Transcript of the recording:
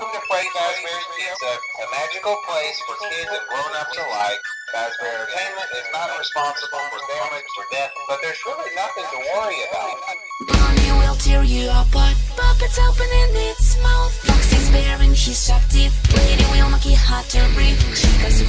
Welcome to Freddy Fazbear's Pizza, a magical place for kids and grown-ups alike. Fazbear Entertainment is not responsible for damage or death, but there's really nothing to worry about. Bonnie will tear you apart. Puppets opening its mouth. Foxy's bearing his sharp teeth. Lady will make it hard to breathe. Chica's